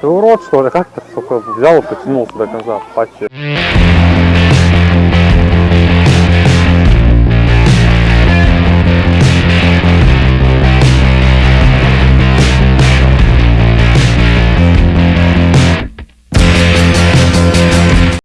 Ты урод, что ли? Как ты, сука, взял и потянулся до конца? Пачи.